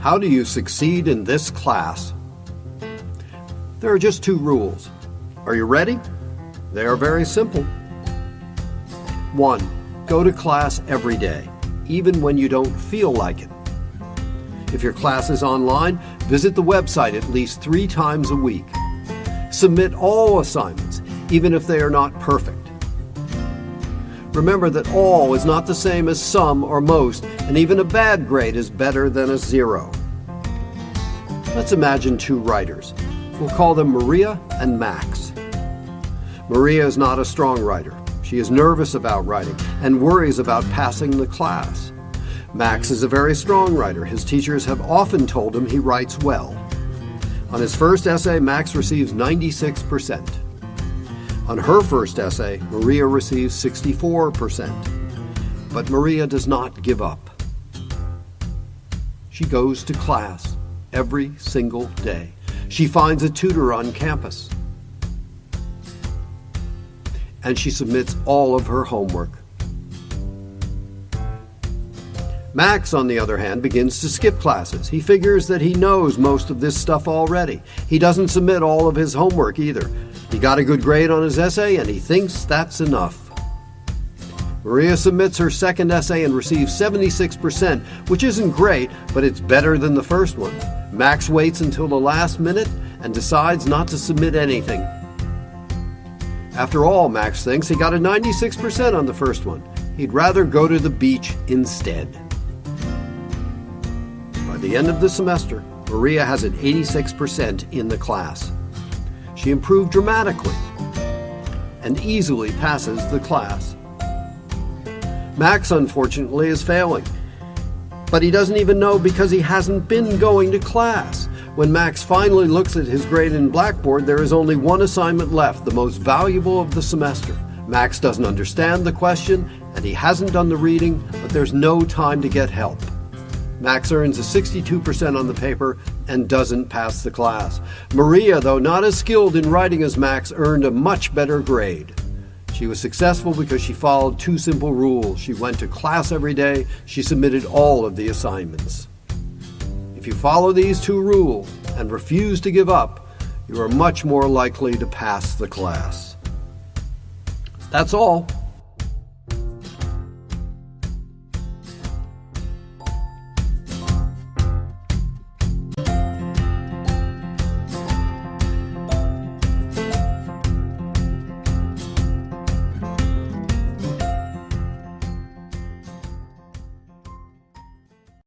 How do you succeed in this class? There are just two rules. Are you ready? They are very simple. 1. Go to class every day, even when you don't feel like it. If your class is online, visit the website at least three times a week. Submit all assignments, even if they are not perfect. Remember that all is not the same as some or most, and even a bad grade is better than a zero. Let's imagine two writers. We'll call them Maria and Max. Maria is not a strong writer. She is nervous about writing and worries about passing the class. Max is a very strong writer. His teachers have often told him he writes well. On his first essay, Max receives 96%. On her first essay, Maria receives 64%. But Maria does not give up. She goes to class every single day. She finds a tutor on campus. And she submits all of her homework. Max, on the other hand, begins to skip classes. He figures that he knows most of this stuff already. He doesn't submit all of his homework either. He got a good grade on his essay and he thinks that's enough. Maria submits her second essay and receives 76%, which isn't great, but it's better than the first one. Max waits until the last minute and decides not to submit anything. After all, Max thinks he got a 96% on the first one. He'd rather go to the beach instead. By the end of the semester, Maria has an 86% in the class. She improved dramatically and easily passes the class. Max, unfortunately, is failing. But he doesn't even know because he hasn't been going to class. When Max finally looks at his grade in Blackboard, there is only one assignment left, the most valuable of the semester. Max doesn't understand the question, and he hasn't done the reading, but there's no time to get help. Max earns a 62% on the paper and doesn't pass the class. Maria, though not as skilled in writing as Max, earned a much better grade. She was successful because she followed two simple rules. She went to class every day, she submitted all of the assignments. If you follow these two rules and refuse to give up, you are much more likely to pass the class. That's all.